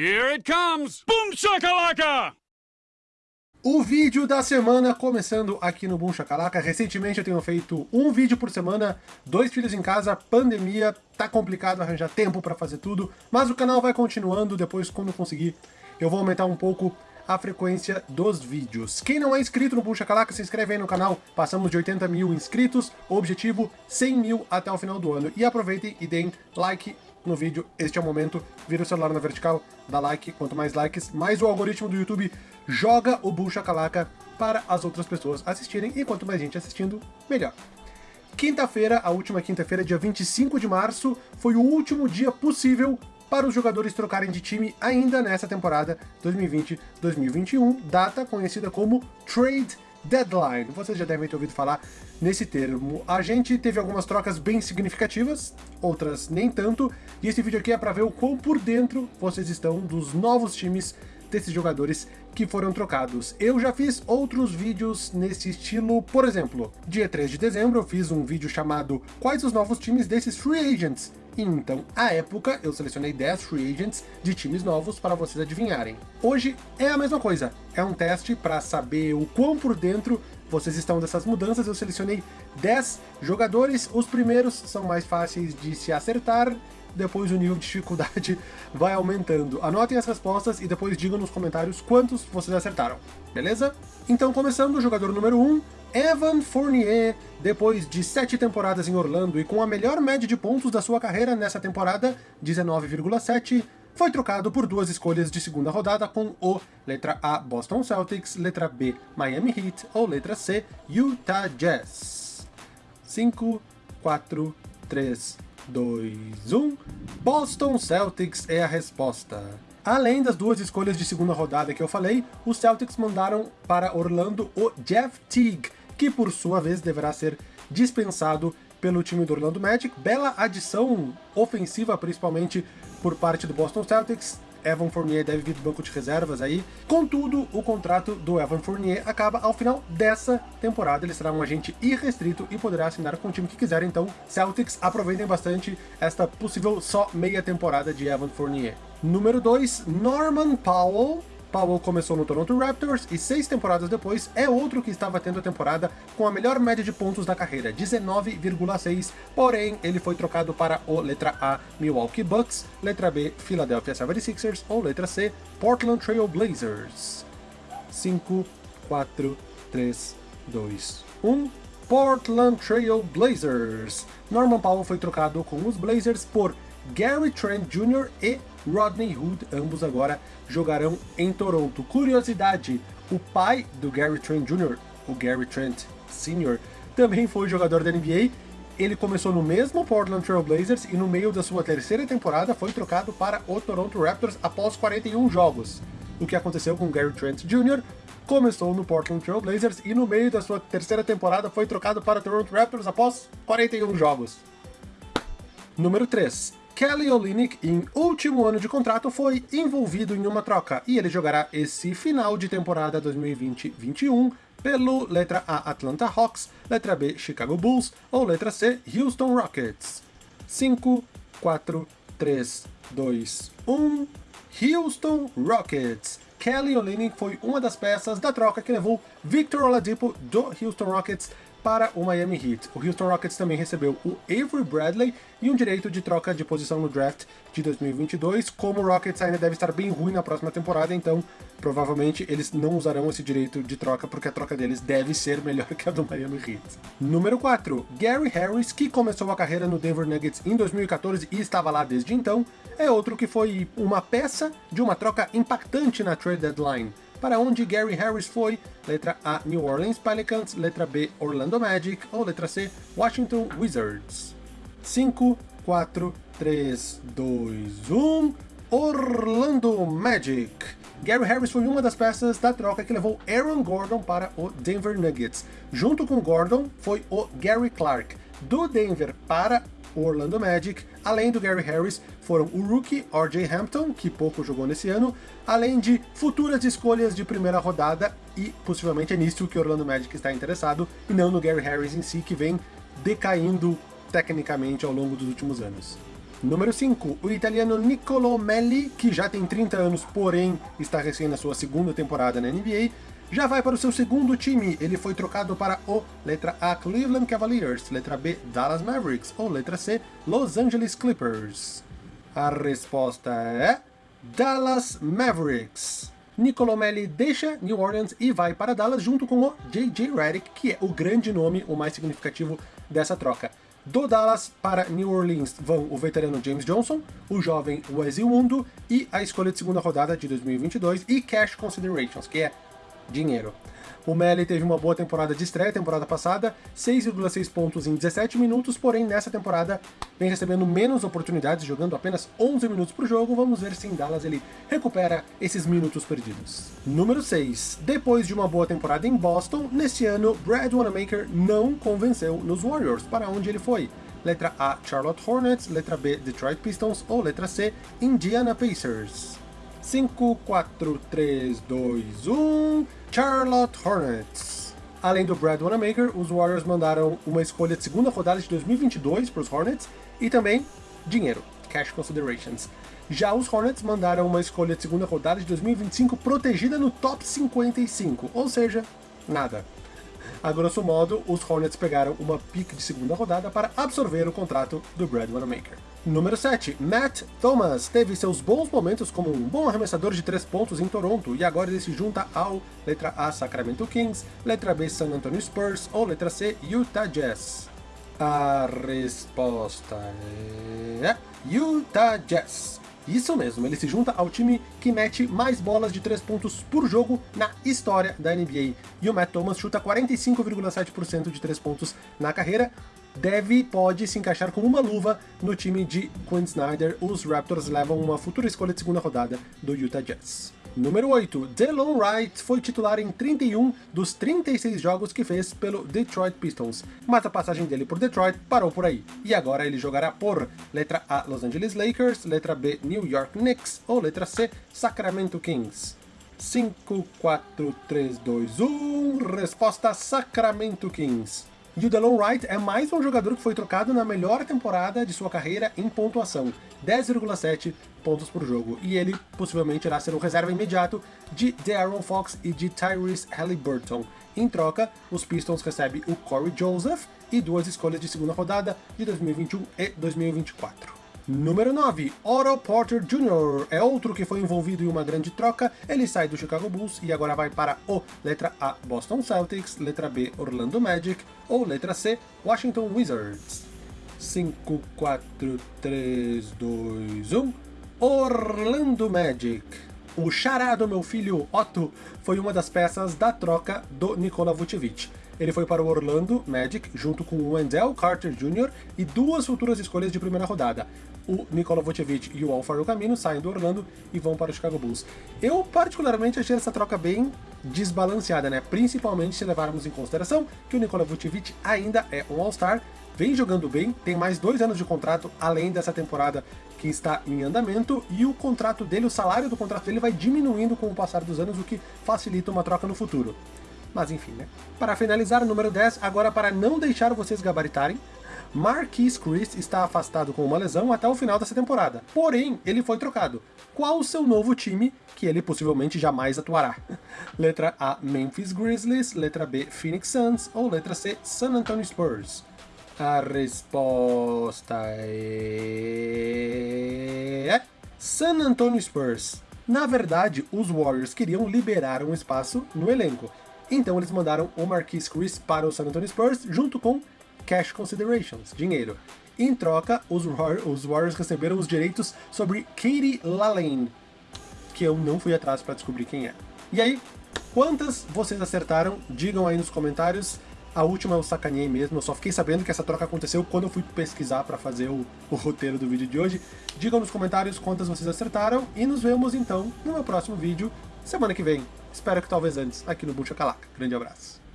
Here it comes! Boom shakalaka! O vídeo da semana começando aqui no Boom Shakalaka. Recentemente eu tenho feito um vídeo por semana, dois filhos em casa, pandemia, tá complicado arranjar tempo pra fazer tudo, mas o canal vai continuando, depois quando conseguir eu vou aumentar um pouco a frequência dos vídeos. Quem não é inscrito no Boom Shakalaka, se inscreve aí no canal, passamos de 80 mil inscritos, objetivo 100 mil até o final do ano. E aproveitem e deem like no vídeo, este é o momento, vira o celular na vertical, dá like, quanto mais likes, mais o algoritmo do YouTube joga o Bull Shakalaka para as outras pessoas assistirem, e quanto mais gente assistindo, melhor. Quinta-feira, a última quinta-feira, dia 25 de março, foi o último dia possível para os jogadores trocarem de time ainda nessa temporada 2020-2021, data conhecida como Trade Deadline. Vocês já devem ter ouvido falar nesse termo. A gente teve algumas trocas bem significativas, outras nem tanto, e esse vídeo aqui é para ver o quão por dentro vocês estão dos novos times desses jogadores que foram trocados. Eu já fiz outros vídeos nesse estilo, por exemplo, dia 3 de dezembro eu fiz um vídeo chamado Quais os novos times desses free agents? Então, à época, eu selecionei 10 free agents de times novos para vocês adivinharem. Hoje é a mesma coisa, é um teste para saber o quão por dentro vocês estão dessas mudanças. Eu selecionei 10 jogadores, os primeiros são mais fáceis de se acertar, depois o nível de dificuldade vai aumentando. Anotem as respostas e depois digam nos comentários quantos vocês acertaram, beleza? Então, começando, o jogador número 1, Evan Fournier, depois de sete temporadas em Orlando e com a melhor média de pontos da sua carreira nessa temporada, 19,7, foi trocado por duas escolhas de segunda rodada com o letra A Boston Celtics, letra B Miami Heat ou letra C Utah Jazz. 5, 4, 3, 2, 1. Boston Celtics é a resposta. Além das duas escolhas de segunda rodada que eu falei, os Celtics mandaram para Orlando o Jeff Teague, que por sua vez deverá ser dispensado pelo time do Orlando Magic. Bela adição ofensiva, principalmente por parte do Boston Celtics. Evan Fournier deve vir do banco de reservas aí. Contudo, o contrato do Evan Fournier acaba ao final dessa temporada. Ele será um agente irrestrito e poderá assinar com o time que quiser. Então, Celtics, aproveitem bastante esta possível só meia temporada de Evan Fournier. Número 2, Norman Powell Powell começou no Toronto Raptors e seis temporadas depois é outro que estava tendo a temporada com a melhor média de pontos da carreira, 19,6, porém ele foi trocado para o letra A, Milwaukee Bucks, letra B, Philadelphia 76ers ou letra C, Portland Trail Blazers. 5, 4, 3, 2, 1... Portland Trail Blazers. Norman Powell foi trocado com os Blazers por Gary Trent Jr. e Rodney Hood, ambos agora jogarão em Toronto. Curiosidade, o pai do Gary Trent Jr., o Gary Trent Sr., também foi jogador da NBA, ele começou no mesmo Portland Trail Blazers e no meio da sua terceira temporada foi trocado para o Toronto Raptors após 41 jogos. O que aconteceu com Gary Trent Jr. começou no Portland Trail Blazers e no meio da sua terceira temporada foi trocado para o Toronto Raptors após 41 jogos. Número 3. Kelly Olynyk, em último ano de contrato, foi envolvido em uma troca, e ele jogará esse final de temporada 2020-21 pelo letra A Atlanta Hawks, letra B Chicago Bulls ou letra C Houston Rockets. 5, 4, 3, 2, 1... Houston Rockets. Kelly Olynyk foi uma das peças da troca que levou Victor Oladipo do Houston Rockets para o Miami Heat. O Houston Rockets também recebeu o Avery Bradley e um direito de troca de posição no draft de 2022. Como o Rockets ainda deve estar bem ruim na próxima temporada, então provavelmente eles não usarão esse direito de troca, porque a troca deles deve ser melhor que a do Miami Heat. Número 4. Gary Harris, que começou a carreira no Denver Nuggets em 2014 e estava lá desde então, é outro que foi uma peça de uma troca impactante na trade deadline para onde Gary Harris foi, letra A, New Orleans Pelicans, letra B, Orlando Magic, ou letra C, Washington Wizards. 5, 4, 3, 2, 1... Orlando Magic. Gary Harris foi uma das peças da troca que levou Aaron Gordon para o Denver Nuggets. Junto com Gordon foi o Gary Clark, do Denver para o Orlando Magic, além do Gary Harris, foram o rookie R.J. Hampton, que pouco jogou nesse ano, além de futuras escolhas de primeira rodada, e possivelmente é nisso que o Orlando Magic está interessado, e não no Gary Harris em si, que vem decaindo tecnicamente ao longo dos últimos anos. Número 5, o italiano Niccolò Melli, que já tem 30 anos, porém está recém na sua segunda temporada na NBA, já vai para o seu segundo time. Ele foi trocado para o letra A Cleveland Cavaliers, letra B Dallas Mavericks ou letra C Los Angeles Clippers. A resposta é Dallas Mavericks. Nicolomelli deixa New Orleans e vai para Dallas junto com o J.J. Redick, que é o grande nome, o mais significativo dessa troca. Do Dallas para New Orleans vão o veterano James Johnson, o jovem Wesley Wundo e a escolha de segunda rodada de 2022 e Cash Considerations, que é dinheiro. O Melly teve uma boa temporada de estreia temporada passada, 6,6 pontos em 17 minutos, porém nessa temporada vem recebendo menos oportunidades, jogando apenas 11 minutos por jogo. Vamos ver se em Dallas ele recupera esses minutos perdidos. Número 6. Depois de uma boa temporada em Boston, neste ano Brad Wanamaker não convenceu nos Warriors, para onde ele foi. Letra A, Charlotte Hornets, letra B, Detroit Pistons ou letra C, Indiana Pacers. 5, 4, 3, 2, 1... Charlotte Hornets. Além do Brad Wanamaker, os Warriors mandaram uma escolha de segunda rodada de 2022 para os Hornets e também dinheiro, cash considerations. Já os Hornets mandaram uma escolha de segunda rodada de 2025 protegida no top 55, ou seja, nada. A grosso modo, os Hornets pegaram uma pick de segunda rodada para absorver o contrato do Brad Wanamaker. Número 7. Matt Thomas teve seus bons momentos como um bom arremessador de 3 pontos em Toronto e agora ele se junta ao letra A Sacramento Kings, letra B San Antonio Spurs ou letra C Utah Jazz. A resposta é Utah Jazz. Isso mesmo, ele se junta ao time que mete mais bolas de 3 pontos por jogo na história da NBA. E o Matt Thomas chuta 45,7% de 3 pontos na carreira, deve, pode se encaixar como uma luva no time de Quinn Snyder. Os Raptors levam uma futura escolha de segunda rodada do Utah Jazz. Número 8. Delon Wright foi titular em 31 dos 36 jogos que fez pelo Detroit Pistons, mas a passagem dele por Detroit parou por aí, e agora ele jogará por letra A Los Angeles Lakers, letra B New York Knicks ou letra C Sacramento Kings. 5, 4, 3, 2, 1, resposta Sacramento Kings. E o Delon Wright é mais um jogador que foi trocado na melhor temporada de sua carreira em pontuação, 10,7 pontos por jogo, e ele possivelmente irá ser o reserva imediato de De'Aaron Fox e de Tyrese Halliburton. Em troca, os Pistons recebem o Corey Joseph e duas escolhas de segunda rodada de 2021 e 2024. Número 9, Otto Porter Jr. é outro que foi envolvido em uma grande troca, ele sai do Chicago Bulls e agora vai para o letra A, Boston Celtics, letra B, Orlando Magic, ou letra C, Washington Wizards. 5, 4, 3, 2, 1, Orlando Magic. O xará do meu filho Otto foi uma das peças da troca do Nikola Vucevic. Ele foi para o Orlando Magic junto com o Wendell Carter Jr. e duas futuras escolhas de primeira rodada. O Nikola Vucevic e o Alfaro Camino saem do Orlando e vão para o Chicago Bulls. Eu particularmente achei essa troca bem desbalanceada, né? Principalmente se levarmos em consideração que o Nikola Vucevic ainda é um All-Star, vem jogando bem, tem mais dois anos de contrato além dessa temporada que está em andamento, e o contrato dele, o salário do contrato dele vai diminuindo com o passar dos anos, o que facilita uma troca no futuro. Mas enfim, né? Para finalizar, o número 10, agora para não deixar vocês gabaritarem, Marquis Chris está afastado com uma lesão até o final dessa temporada. Porém, ele foi trocado. Qual o seu novo time que ele possivelmente jamais atuará? Letra A, Memphis Grizzlies, letra B, Phoenix Suns ou letra C, San Antonio Spurs? A resposta é... San Antonio Spurs. Na verdade, os Warriors queriam liberar um espaço no elenco, então eles mandaram o Marquis Chris para o San Antonio Spurs junto com cash considerations, dinheiro. Em troca, os, War os Warriors receberam os direitos sobre Katie Lalane, que eu não fui atrás para descobrir quem é. E aí, quantas vocês acertaram? Digam aí nos comentários. A última eu sacaneei mesmo, eu só fiquei sabendo que essa troca aconteceu quando eu fui pesquisar para fazer o, o, roteiro do vídeo de hoje. Digam nos comentários quantas vocês acertaram e nos vemos então no meu próximo vídeo, semana que vem. Espero que talvez antes, aqui no Buncha Calaca. Grande abraço.